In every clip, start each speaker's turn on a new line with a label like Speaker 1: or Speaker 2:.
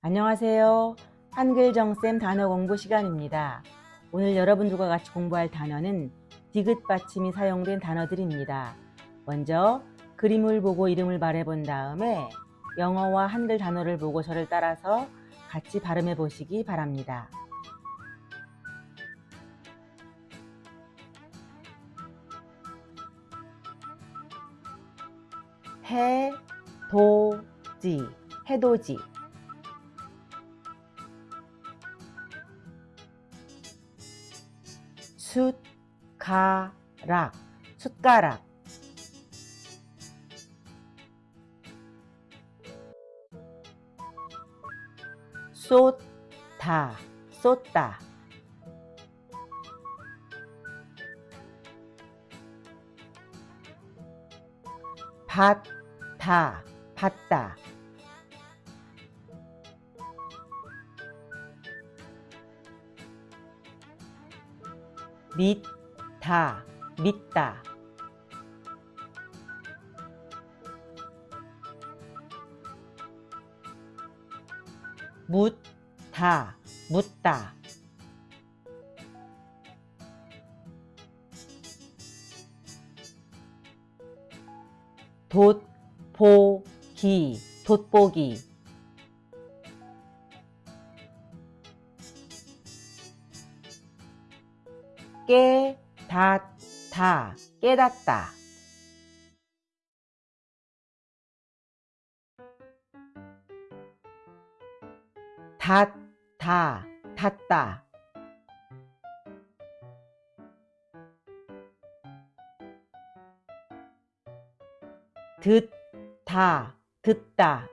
Speaker 1: 안녕하세요. 한글 정쌤 단어 공부 시간입니다. 오늘 여러분들과 같이 공부할 단어는 디귿 받침이 사용된 단어들입니다. 먼저 그림을 보고 이름을 말해본 다음에 영어와 한글 단어를 보고 저를 따라서 같이 발음해 보시기 바랍니다. 해도지 해도지 숫가락 숟가락. 쏟다 쏟다. 받다 받다 믿다 믿다. 묻다 묻다. 돋보기 돋보기 깨닫다 깨닫다. 닫다 닫다. 듣다 듣다.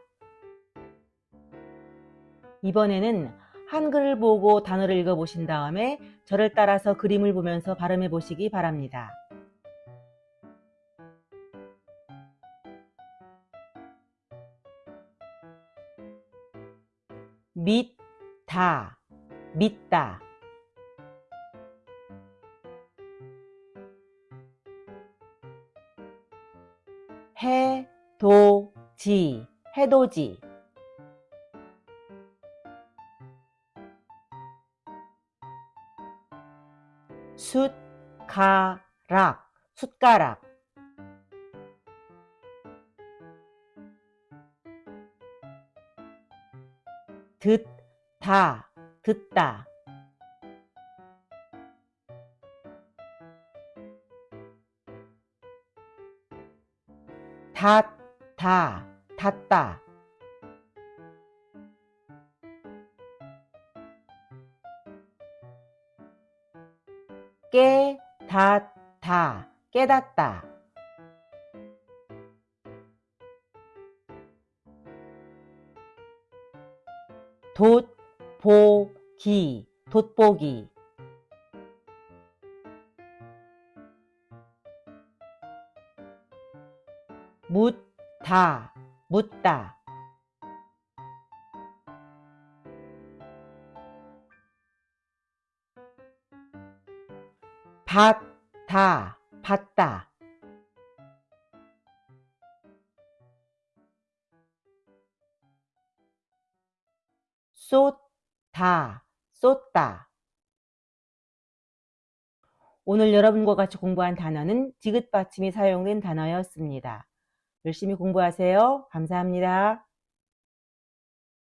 Speaker 1: 이번에는 한글을 보고 단어를 읽어보신 다음에 저를 따라서 그림을 보면서 발음해 보시기 바랍니다. 믿다, 믿다. 해도지, 해도지. 숫가락, 숟가락. 듣다, 듣다. 닫다, 닫다. 깨닫다, 깨닫다. 돋보기, 돋보기. 묻다, 묻다. 받다, 받다. 쏟다, 쏟다. 오늘 여러분과 같이 공부한 단어는 디귿 받침이 사용된 단어였습니다. 열심히 공부하세요. 감사합니다.